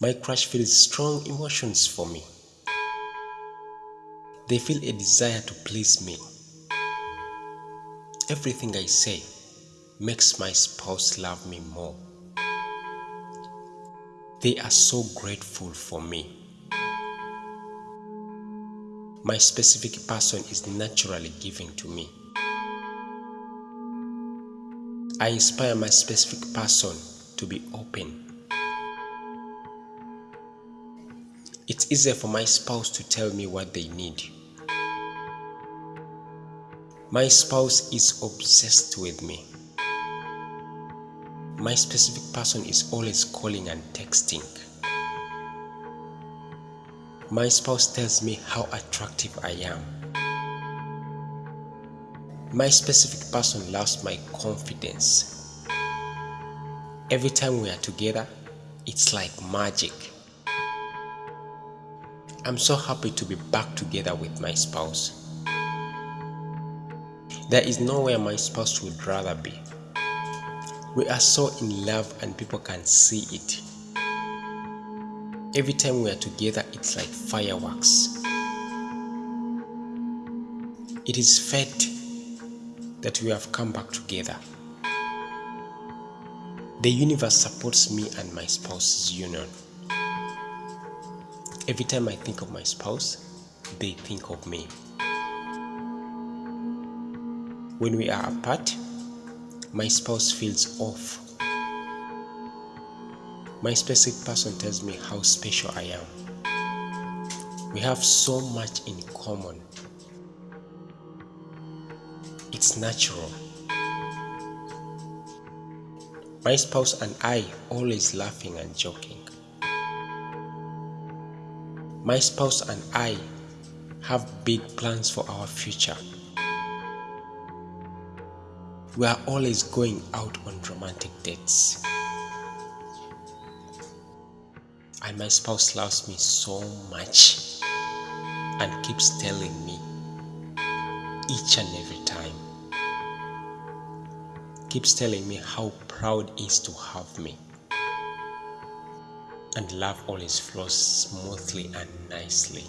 My crush feels strong emotions for me. They feel a desire to please me. Everything I say makes my spouse love me more. They are so grateful for me. My specific person is naturally giving to me. I inspire my specific person to be open. It's easier for my spouse to tell me what they need. My spouse is obsessed with me. My specific person is always calling and texting. My spouse tells me how attractive I am. My specific person loves my confidence. Every time we are together, it's like magic. I'm so happy to be back together with my spouse. There is nowhere my spouse would rather be. We are so in love and people can see it. Every time we are together, it's like fireworks. It is fate that we have come back together. The universe supports me and my spouse's union. Every time I think of my spouse, they think of me. When we are apart, my spouse feels off. My specific person tells me how special I am. We have so much in common. It's natural. My spouse and I always laughing and joking. My spouse and I have big plans for our future. We are always going out on romantic dates. And my spouse loves me so much and keeps telling me each and every time. Keeps telling me how proud he is to have me. And love always flows smoothly and nicely.